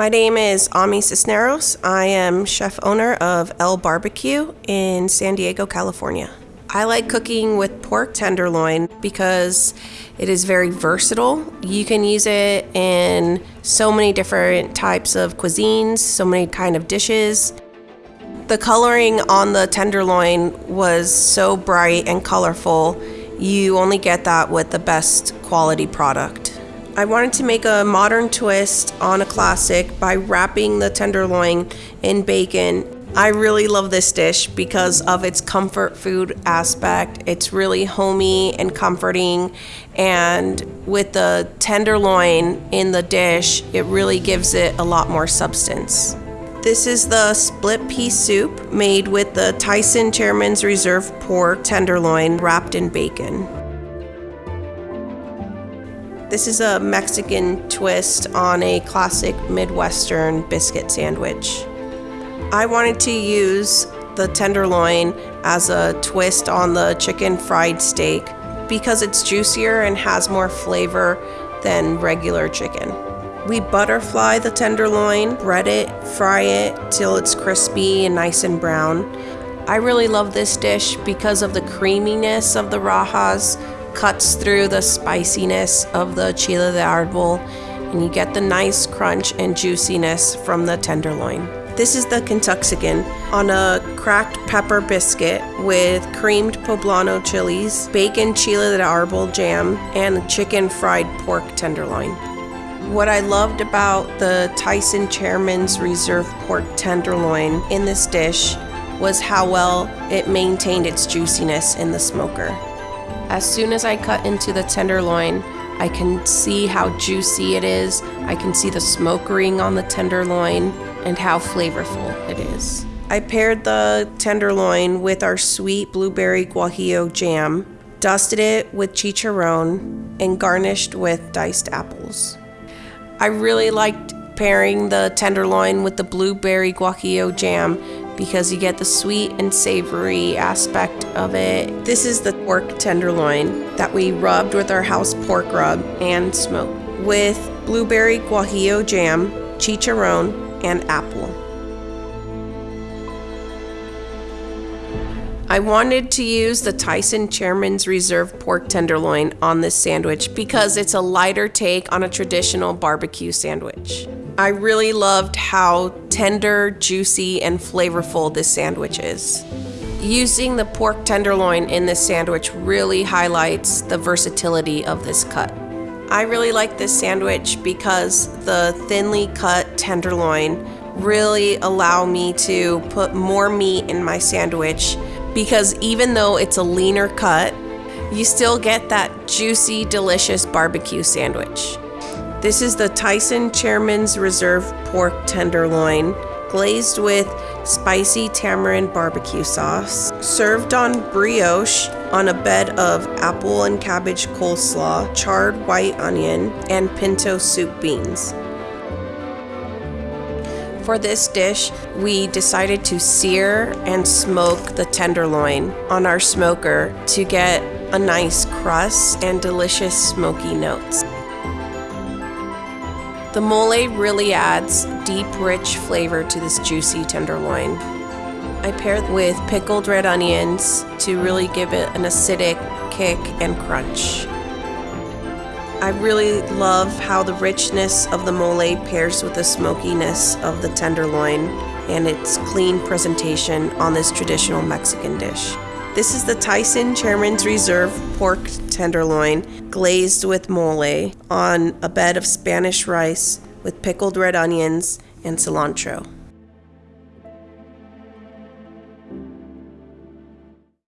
My name is Ami Cisneros. I am chef owner of El Barbecue in San Diego, California. I like cooking with pork tenderloin because it is very versatile. You can use it in so many different types of cuisines, so many kind of dishes. The coloring on the tenderloin was so bright and colorful. You only get that with the best quality product. I wanted to make a modern twist on a classic by wrapping the tenderloin in bacon. I really love this dish because of its comfort food aspect. It's really homey and comforting, and with the tenderloin in the dish, it really gives it a lot more substance. This is the split pea soup made with the Tyson Chairman's Reserve pork tenderloin wrapped in bacon. This is a Mexican twist on a classic Midwestern biscuit sandwich. I wanted to use the tenderloin as a twist on the chicken fried steak because it's juicier and has more flavor than regular chicken. We butterfly the tenderloin, bread it, fry it till it's crispy and nice and brown. I really love this dish because of the creaminess of the rajas cuts through the spiciness of the chile de arbol and you get the nice crunch and juiciness from the tenderloin. This is the Kentuxican on a cracked pepper biscuit with creamed poblano chilies, bacon chile de arbol jam, and chicken fried pork tenderloin. What I loved about the Tyson Chairman's Reserve pork tenderloin in this dish was how well it maintained its juiciness in the smoker. As soon as I cut into the tenderloin, I can see how juicy it is. I can see the smoke ring on the tenderloin and how flavorful it is. I paired the tenderloin with our sweet blueberry guajillo jam, dusted it with chicharron, and garnished with diced apples. I really liked pairing the tenderloin with the blueberry guajillo jam because you get the sweet and savory aspect of it. This is the pork tenderloin that we rubbed with our house pork rub and smoked with blueberry guajillo jam, chicharron, and apple. I wanted to use the Tyson Chairman's Reserve pork tenderloin on this sandwich because it's a lighter take on a traditional barbecue sandwich. I really loved how tender, juicy, and flavorful this sandwich is. Using the pork tenderloin in this sandwich really highlights the versatility of this cut. I really like this sandwich because the thinly cut tenderloin really allow me to put more meat in my sandwich because even though it's a leaner cut, you still get that juicy, delicious barbecue sandwich. This is the Tyson Chairman's Reserve Pork Tenderloin, glazed with spicy tamarind barbecue sauce, served on brioche on a bed of apple and cabbage coleslaw, charred white onion, and pinto soup beans. For this dish, we decided to sear and smoke the tenderloin on our smoker to get a nice crust and delicious smoky notes. The mole really adds deep, rich flavor to this juicy tenderloin. I paired it with pickled red onions to really give it an acidic kick and crunch. I really love how the richness of the mole pairs with the smokiness of the tenderloin and its clean presentation on this traditional Mexican dish. This is the Tyson Chairman's Reserve pork tenderloin glazed with mole on a bed of Spanish rice with pickled red onions and cilantro.